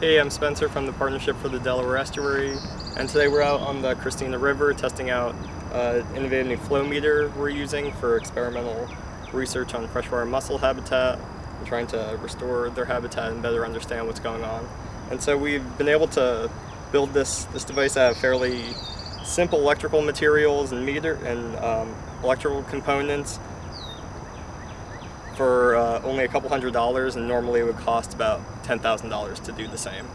Hey, I'm Spencer from the Partnership for the Delaware Estuary, and today we're out on the Christina River testing out uh, innovative new flow meter we're using for experimental research on freshwater mussel habitat and trying to restore their habitat and better understand what's going on. And so we've been able to build this, this device out of fairly simple electrical materials and meter and um, electrical components for uh, only a couple hundred dollars and normally it would cost about $10,000 to do the same.